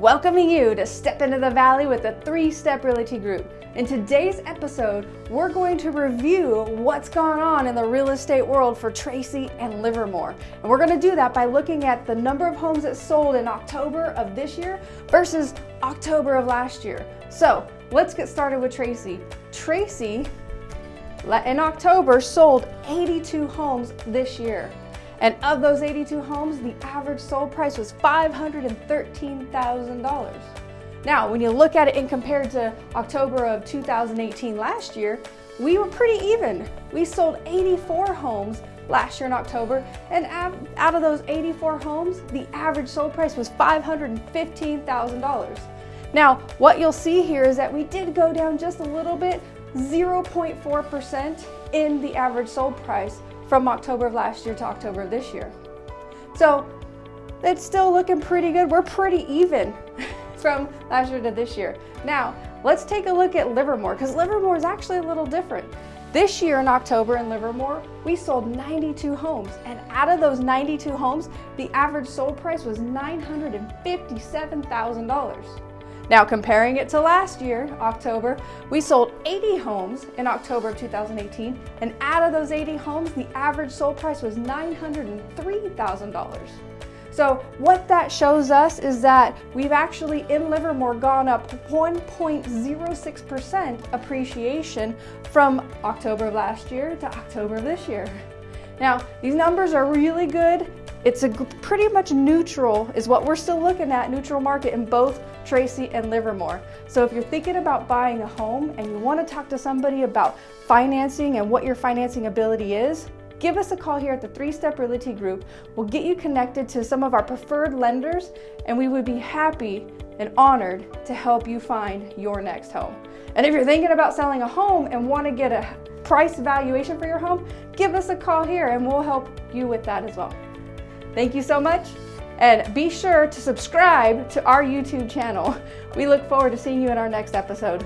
welcoming you to Step Into the Valley with the Three Step Realty Group. In today's episode, we're going to review what's gone on in the real estate world for Tracy and Livermore. And we're going to do that by looking at the number of homes that sold in October of this year versus October of last year. So let's get started with Tracy. Tracy, in October, sold 82 homes this year. And of those 82 homes, the average sold price was $513,000. Now, when you look at it in compared to October of 2018 last year, we were pretty even. We sold 84 homes last year in October, and out of those 84 homes, the average sold price was $515,000. Now, what you'll see here is that we did go down just a little bit, 0.4% in the average sold price, from October of last year to October of this year. So it's still looking pretty good. We're pretty even from last year to this year. Now, let's take a look at Livermore because Livermore is actually a little different. This year in October in Livermore, we sold 92 homes, and out of those 92 homes, the average sold price was $957,000. Now comparing it to last year, October, we sold 80 homes in October of 2018, and out of those 80 homes, the average sold price was $903,000. So what that shows us is that we've actually in Livermore gone up 1.06% appreciation from October of last year to October of this year. Now, these numbers are really good it's a pretty much neutral is what we're still looking at, neutral market in both Tracy and Livermore. So if you're thinking about buying a home and you want to talk to somebody about financing and what your financing ability is, give us a call here at the Three Step Realty Group. We'll get you connected to some of our preferred lenders and we would be happy and honored to help you find your next home. And if you're thinking about selling a home and want to get a price valuation for your home, give us a call here and we'll help you with that as well. Thank you so much. And be sure to subscribe to our YouTube channel. We look forward to seeing you in our next episode.